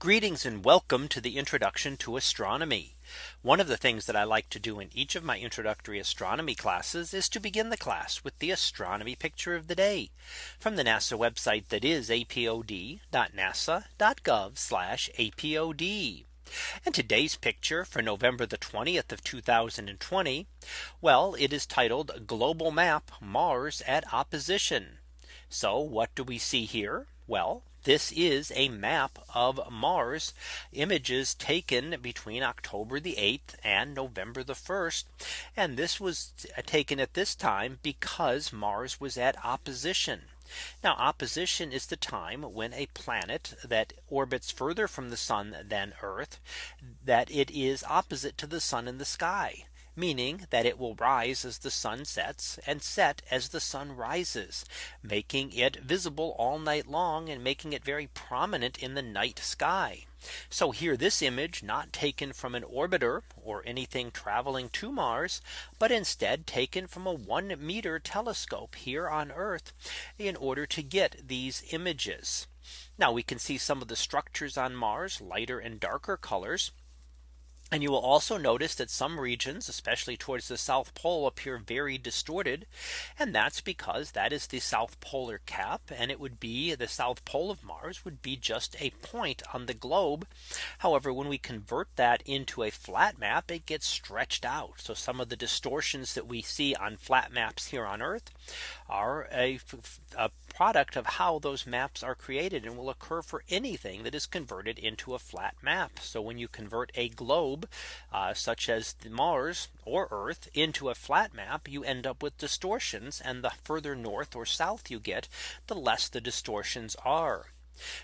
Greetings and welcome to the introduction to astronomy. One of the things that I like to do in each of my introductory astronomy classes is to begin the class with the astronomy picture of the day from the NASA website that is apod.nasa.gov apod. And today's picture for November the 20th of 2020. Well, it is titled Global Map Mars at Opposition. So what do we see here? Well, this is a map of Mars images taken between October the 8th and November the 1st. And this was uh, taken at this time because Mars was at opposition. Now opposition is the time when a planet that orbits further from the sun than Earth that it is opposite to the sun in the sky meaning that it will rise as the sun sets and set as the sun rises, making it visible all night long and making it very prominent in the night sky. So here this image not taken from an orbiter or anything traveling to Mars, but instead taken from a one meter telescope here on Earth in order to get these images. Now we can see some of the structures on Mars lighter and darker colors. And you will also notice that some regions, especially towards the South Pole appear very distorted. And that's because that is the South Polar cap. And it would be the South Pole of Mars would be just a point on the globe. However, when we convert that into a flat map, it gets stretched out. So some of the distortions that we see on flat maps here on Earth are a, a product of how those maps are created and will occur for anything that is converted into a flat map. So when you convert a globe uh, such as Mars or Earth into a flat map, you end up with distortions and the further north or south you get, the less the distortions are.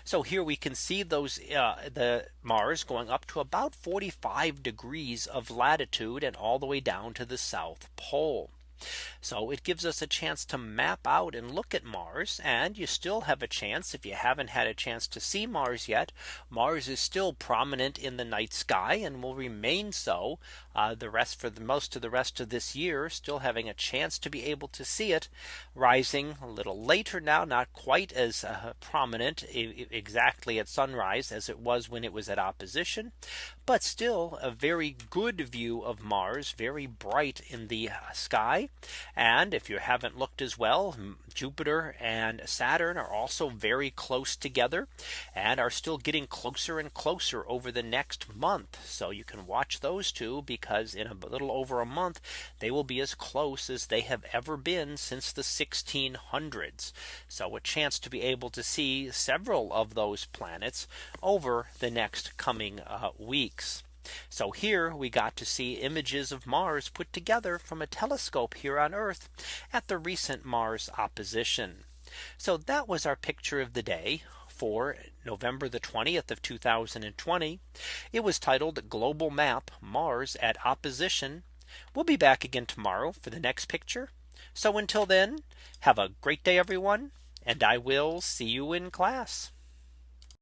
So here we can see those uh, the Mars going up to about 45 degrees of latitude and all the way down to the South Pole. So it gives us a chance to map out and look at Mars and you still have a chance if you haven't had a chance to see Mars yet. Mars is still prominent in the night sky and will remain so uh, the rest for the most of the rest of this year still having a chance to be able to see it rising a little later now not quite as uh, prominent exactly at sunrise as it was when it was at opposition but still a very good view of Mars very bright in the sky and if you haven't looked as well Jupiter and Saturn are also very close together and are still getting closer and closer over the next month. So you can watch those two because in a little over a month, they will be as close as they have ever been since the 1600s. So a chance to be able to see several of those planets over the next coming uh, weeks. So here we got to see images of Mars put together from a telescope here on Earth at the recent Mars opposition. So that was our picture of the day for November the 20th of 2020. It was titled Global Map Mars at Opposition. We'll be back again tomorrow for the next picture. So until then, have a great day, everyone. And I will see you in class.